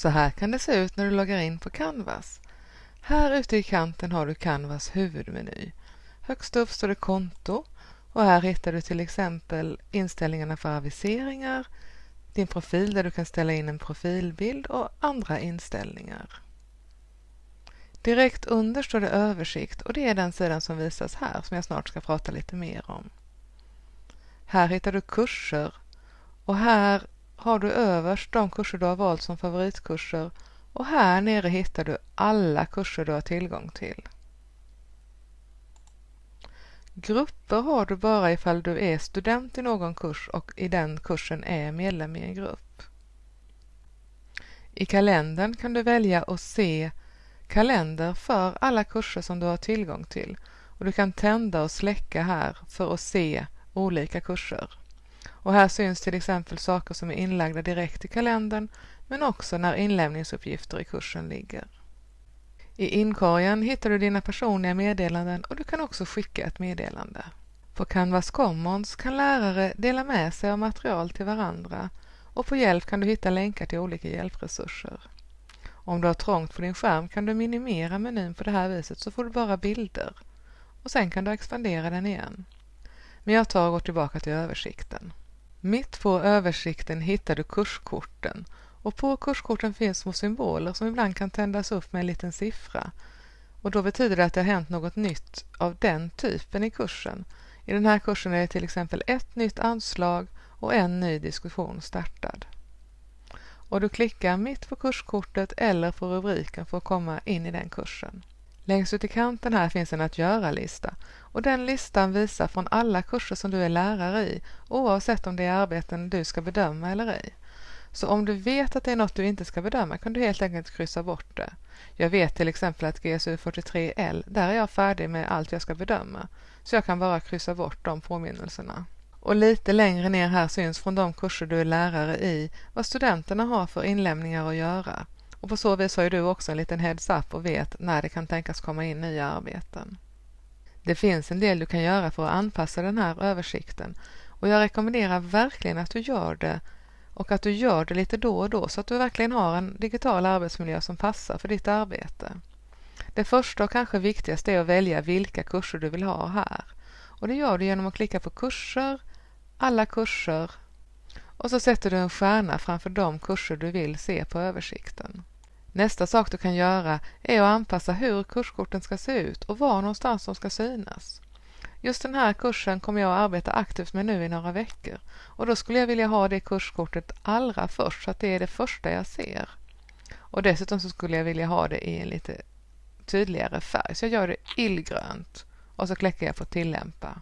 Så här kan det se ut när du loggar in på Canvas. Här ute i kanten har du Canvas huvudmeny. Högst upp står det konto och här hittar du till exempel inställningarna för aviseringar, din profil där du kan ställa in en profilbild och andra inställningar. Direkt under står det översikt och det är den sidan som visas här som jag snart ska prata lite mer om. Här hittar du kurser och här har du överst de kurser du har valt som favoritkurser och här nere hittar du alla kurser du har tillgång till. Grupper har du bara ifall du är student i någon kurs och i den kursen är medlem i en grupp. I kalendern kan du välja att se kalender för alla kurser som du har tillgång till och du kan tända och släcka här för att se olika kurser. Och här syns till exempel saker som är inlagda direkt i kalendern men också när inlämningsuppgifter i kursen ligger. I inkorgen hittar du dina personliga meddelanden och du kan också skicka ett meddelande. På Canvas Commons kan lärare dela med sig av material till varandra och på hjälp kan du hitta länkar till olika hjälpresurser. Om du har trångt på din skärm kan du minimera menyn på det här viset så får du bara bilder och sen kan du expandera den igen. Men jag tar och går tillbaka till översikten. Mitt på översikten hittar du kurskorten och på kurskorten finns små symboler som ibland kan tändas upp med en liten siffra. Och då betyder det att det har hänt något nytt av den typen i kursen. I den här kursen är det till exempel ett nytt anslag och en ny diskussion startad. Och du klickar mitt på kurskortet eller på rubriken för att komma in i den kursen. Längst ut i kanten här finns en att göra-lista och den listan visar från alla kurser som du är lärare i oavsett om det är arbeten du ska bedöma eller ej. Så om du vet att det är något du inte ska bedöma kan du helt enkelt kryssa bort det. Jag vet till exempel att GSU 43L, där är jag färdig med allt jag ska bedöma. Så jag kan bara kryssa bort de påminnelserna. Och lite längre ner här syns från de kurser du är lärare i vad studenterna har för inlämningar att göra. Och på så vis har ju du också en liten heads-up och vet när det kan tänkas komma in nya arbeten. Det finns en del du kan göra för att anpassa den här översikten och jag rekommenderar verkligen att du gör det och att du gör det lite då och då så att du verkligen har en digital arbetsmiljö som passar för ditt arbete. Det första och kanske viktigaste är att välja vilka kurser du vill ha här. Och det gör du genom att klicka på kurser, alla kurser och så sätter du en stjärna framför de kurser du vill se på översikten. Nästa sak du kan göra är att anpassa hur kurskorten ska se ut och var någonstans de ska synas. Just den här kursen kommer jag att arbeta aktivt med nu i några veckor och då skulle jag vilja ha det kurskortet allra först så att det är det första jag ser. Och dessutom så skulle jag vilja ha det i en lite tydligare färg så jag gör det illgrönt och så klickar jag på tillämpa.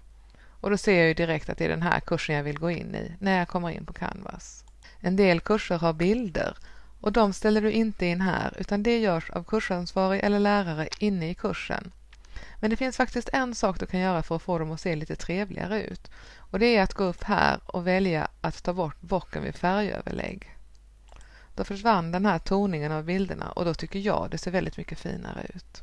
Och då ser jag ju direkt att det är den här kursen jag vill gå in i när jag kommer in på Canvas. En del kurser har bilder och de ställer du inte in här utan det görs av kursansvarig eller lärare inne i kursen. Men det finns faktiskt en sak du kan göra för att få dem att se lite trevligare ut. Och det är att gå upp här och välja att ta bort bocken vid färgöverlägg. Då försvann den här toningen av bilderna och då tycker jag det ser väldigt mycket finare ut.